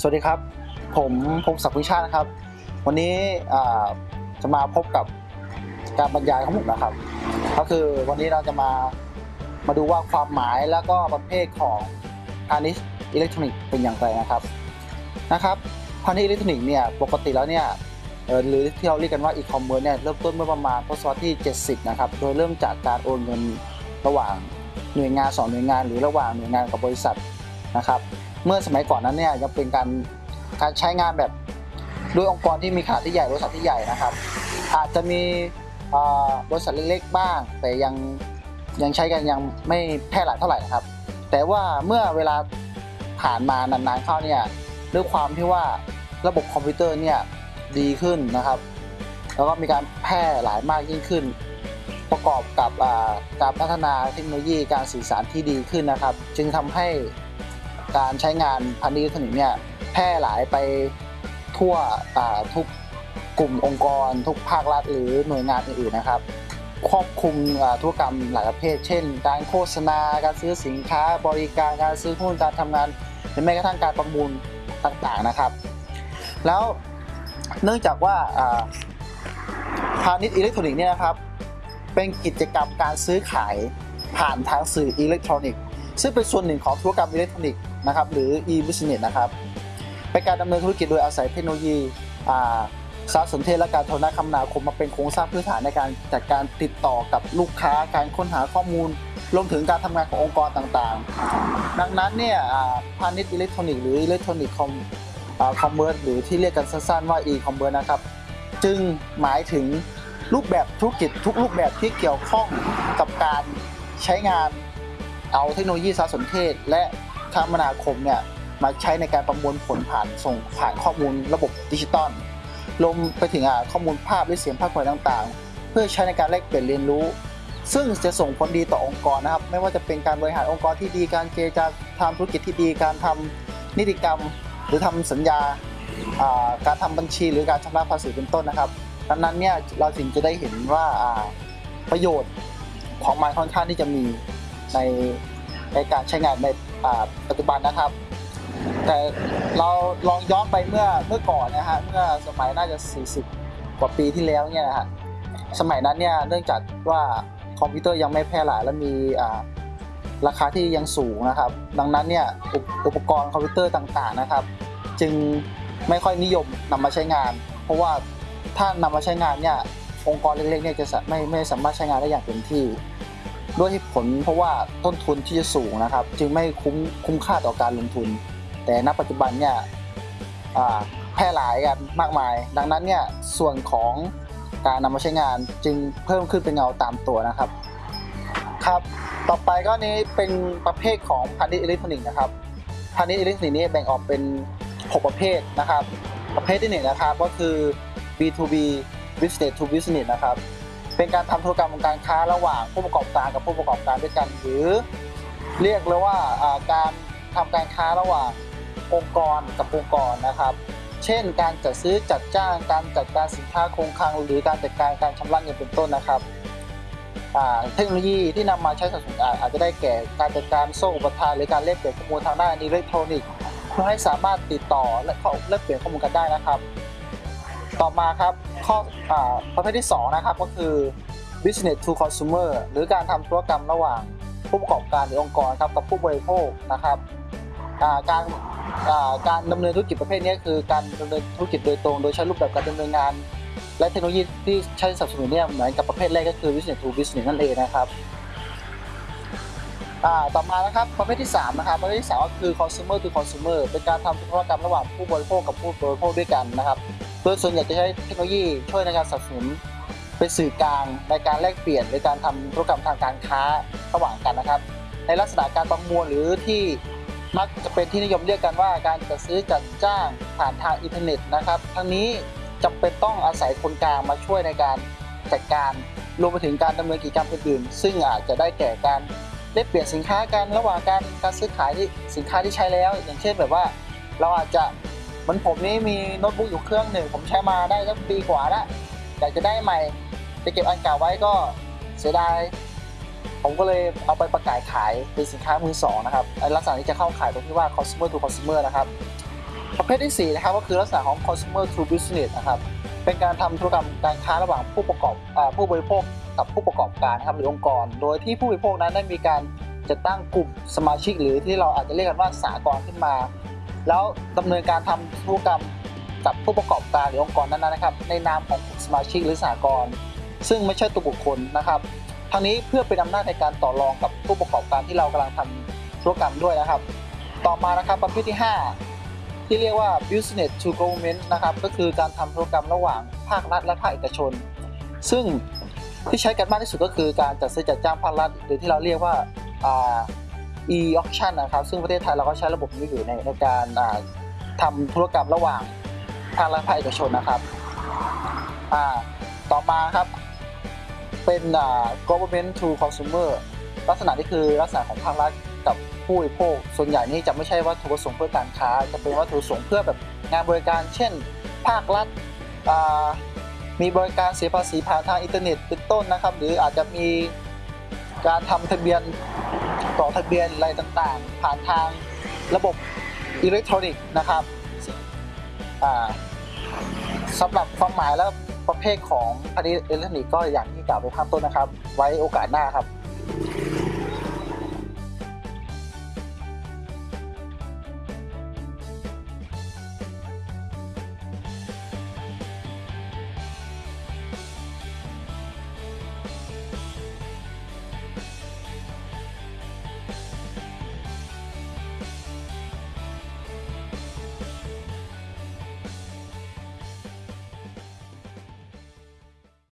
สวัสดีครับ ผมพงศักดิ์วิชาตินะครับ วันนี้จะมาพบกับการบรรยายของผมนะครับ ก็คือวันนี้เราจะมามาดูว่าความหมายแล้วก็ประเภทของพาณิชย์อิเล็กทรอนิกส์เป็นอย่างไรนะครับนะครับพาณิชย์อิเล็กทรอนิกส์เนี่ยปกติแล้วเนี่ยหรือที่เราเรียกกันว่าอีคอมเมิร์ซเนี่ยเริ่มต้นเมื่อประมาณทศวรรษที่ 70 นะครับ โดยเริ่มจากการโอนเงินระหว่างหน่วยงานสองหน่วยงาน หรือระหว่างหน่วยงานกับบริษัทนะครับ เมื่อสมัยก่อนนั้นเนี่ยยังเป็นการการใช้งานแบบด้วยองค์กรที่มีขนาดที่ใหญ่บริษัทที่ใหญ่นะครับ อาจจะมีบริษัทเล็กๆบ้าง แต่ยังยังใช้กันยังไม่แพร่หลายเท่าไหร่นะครับ แต่ว่าเมื่อเวลาผ่านมานานๆเข้าเนี่ยด้วยความที่ว่าระบบคอมพิวเตอร์เนี่ยดีขึ้นนะครับ แล้วก็มีการแพร่หลายมากยิ่งขึ้น ประกอบกับการพัฒนาเทคโนโลยีการสื่อสารที่ดีขึ้นนะครับ จึงทำให้ การใช้งานพันธุ์อิเล็กทรอนิกส์เนี่ยแพร่หลายไปทั่วทุกกลุ่มองค์กร ทุกภาครัฐหรือหน่วยงานอื่นๆนะครับ ครอบคลุมธุรกรรมหลายประเภท เช่น การโฆษณาการซื้อสินค้า บริการการซื้อหุ้นการทำงานหรือแม้กระทั่งการประมูลต่างๆนะครับ แล้วเนื่องจากว่าอ่าพาณิชย์อิเล็กทรอนิกส์เนี่ยนะครับเป็นกิจกรรมการซื้อขายผ่านทางสื่ออิเล็กทรอนิกส์ซึ่งเป็นส่วนหนึ่งของธุรกรรมอิเล็กทรอนิกส์ นะครับหรือ e-business นะครับเป็นการดำเนินธุรกิจโดยอาศัยเทคโนโลยีสารสนเทศและการโทรคมนาคมมาเป็นโครงสร้างพื้นฐานในการจัดการติดต่อกับลูกค้าการค้นหาข้อมูลรวมถึงการทำงานขององค์กรต่างๆ ดังนั้นเนี่ยพาณิชย์อิเล็กทรอนิกส์หรือ electronic comคอมเมอร์หรือที่เรียกกันสั้นๆว่า e-commerce นะครับ จึงหมายถึงรูปแบบธุรกิจทุกรูปแบบที่เกี่ยวข้องกับการใช้งานเอาเทคโนโลยีสารสนเทศ และ คมนาคมเนี่ยมาใช้ในการประมวลผลผ่านส่งผ่านข้อมูลระบบดิจิตอลรวมไปถึงข้อมูลภาพและเสียงภาพถ่ายต่างๆ เพื่อใช้ในการแลกเปลี่ยนเรียนรู้ ซึ่งจะส่งผลดีต่อองค์กรนะครับ ไม่ว่าจะเป็นการบริหารองค์กรที่ดีการเจรจาทำธุรกิจที่ดีการทำนิติกรรม หรือทำสัญญาการทำบัญชีหรือการชำระภาษีเป็นต้นนะครับดังนั้นเนี่ยเราถึงจะได้เห็นว่าอ่าประโยชน์ของมันค่อนข้างที่จะมีในในการใช้งานใน่าปัจจุบันนะครับ แต่เราลองย้อนไปเมื่อเมื่อก่อนนะฮะเมื่อสมัยน่าจะ 40 กว่าปีที่แล้วเนี่ยนะฮะสมัยนั้นเนี่ยเนื่องจากว่าคอมพิวเตอร์ยังไม่แพร่หลายและมีอ่าราคาที่ยังสูงนะครับ ดังนั้นเนี่ยอุปอุปกรณ์คอมพิวเตอร์ต่างๆนะครับ จึงไม่ค่อยนิยมนำมาใช้งาน เพราะว่าถ้านำมาใช้งานเนี่ยองค์กรเล็กๆเนี่ยจะไม่ไม่สามารถใช้งานได้อย่างเต็มที่ ด้วยเหตุผลเพราะว่าต้นทุนที่จะสูงนะครับ จึงไม่คุ้มคุ้มค่าต่อการลงทุน แต่ณปัจจุบันเนี่ยแพร่หลายกันมากมาย ดังนั้นเนี่ยส่วนของการนำมาใช้งานจึงเพิ่มขึ้นเป็นเงาตามตัวนะครับครับ ต่อไปก็นี้เป็นประเภทของพาณิชย์อิเล็กทรอนิกส์นะครับพาณิชย์อิเล็กทรอนิกส์นี้แบ่งออกเป็น 6 ประเภทนะครับ ประเภทที่หนึ่งนะครับก็คือ B2B business to business นะครับ เป็นการทำธุรกรรมการค้าระหว่างผู้ประกอบการกับผู้ประกอบการด้วยกัน หรือเรียกเลยว่าการทำการค้าระหว่างองค์กรกับองค์กรนะครับ เช่น การจัดซื้อจัดจ้างการจัดการสินค้าคงคลังหรือการจัดการการชำระเงินเป็นต้นนะครับเทคโนโลยีที่นำมาใช้สับสนอาจจะได้แก่การจัดการโซ่อุปทานหรือการแลกเปลี่ยนข้อมูลทางด้านอิเล็กทรอนิกส์เพื่อให้สามารถติดต่อและเข้าแลกเปลี่ยนข้อมูลกันได้นะครับ ต่อมาครับข้ออประเภทที่ 2 นะครับก็คือ business to consumer หรือการทำธุรกรรมระหว่างผู้ประกอบการหรือองค์กรครับกับผู้บริโภคนะครับการการดำเนินธุรกิจประเภทนี้คือการดำเนินธุรกิจโดยตรง โดยใช้รูปแบบการดำเนินงาน และเทคโนโลยีที่ใช้สนับสนุนเนี่ยเหมือนกับประเภทแรกก็คือ business to business นั่นเองนะครับ ต่อมานะครับประเภทที่3นะครับประเภทที่3ก็คือ consumer to consumer เป็นการทำธุรกรรมระหว่างผู้บริโภคกับผู้บริโภคด้วยกันนะครับโดยส่วนใหญ่จะใช้เทคโนโลยีช่วยในการสนับสนุนเป็นสื่อกลางในการแลกเปลี่ยนในการทำธุรกรรมทางการค้าระหว่างกันนะครับ ในลักษณะการประมวลหรือที่มักจะเป็นที่นิยมเรียกกันว่าการจัดซื้อจัดจ้างผ่านทางอินเทอร์เน็ตนะครับ ทั้งนี้จำเป็นต้องอาศัยคนกลางมาช่วยในการจัดการรวมไปถึงการดำเนินกิจกรรมอื่นๆซึ่งอาจจะได้แก่การ แลกเปลี่ยนสินค้ากันระหว่างการการซื้อขายที่สินค้าที่ใช้แล้ว อย่างเช่นแบบว่า เราอาจจะเหมือนผมนี่มีโน้ตบุ๊กอยู่เครื่องหนึ่ง ผมใช้มาได้สักปีกว่าล้วอยากจะได้ใหม่จะเก็บอันเก่าไว้ก็เสียดายผมก็เลยเอาไปประกาศขายเป็นสินค้ามือสองนะครับลักษณะนี้จะเข้าขายตรงที่ว่า consumer to consumer นะครับประเภทที่4นะครับก็คือลักษณะของ consumer to business นะครับ เป็นการทำธุรกรรมการค้าระหว่างผู้ประกอบอผู้บริโภคกับผู้ประกอบการนะครับหรือองค์กร โดยที่ผู้บริโภคนั้นได้มีการจัดตั้งกลุ่มสมาชิก หรือที่เราอาจจะเรียกกันว่าสากลขึ้นมา แล้วดำเนินการทำธุรกรรมกับผู้ประกอบการหรือองค์กรนั้นๆนะครับ ในนามของสมาชิกหรือสากลซึ่งไม่ใช่ตัวบุคคลนะครับทั้งนี้เพื่อเป็นอำนาจในการต่อรองกับผู้ประกอบการที่เรากำลังทำธุรกรรมด้วยนะครับ ต่อมานะครับประเภทที่ 5 ที่เรียกว่า business to government นะครับ ก็คือการทำธุรกรรมระหว่างภาครัฐและภาคเอกชน ซึ่งที่ใช้กันมากที่สุดก็คือการจัดซื้อจัดจ้างภาครัฐ หรือที่เราเรียกว่า e-auction นะครับ ซึ่งประเทศไทยเราก็ใช้ระบบนี้อยู่ในในการอ่าทำธุรกรรมระหว่างภาครัฐภาคเอกชนนะครับต่อมาครับเป็น government to consumer ลักษณะนี้คือลักษณะของภาครัฐ กับผู้บริโภค ส่วนใหญ่นี่จะไม่ใช่วัตถุประสงค์เพื่อการค้า จะเป็นวัตถุประสงค์เพื่อแบบงานบริการ เช่น ภาครัฐมีบริการเสียภาษีผ่านทางอินเทอร์เน็ตเป็นต้นนะครับ หรืออาจจะมีการทำทะเบียนต่อทะเบียนอะไรต่างๆ ผ่านทางระบบอิเล็กทรอนิกส์นะครับอ่าสำหรับความหมายและประเภทของพาณิชย์อิเล็กทรอนิกส์ก็อย่างที่กล่าวไปข้างต้นนะครับ ไว้โอกาสหน้าครับ